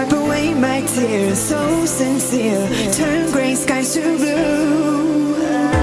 wipe away my tears, so sincere. Turn gray skies to blue.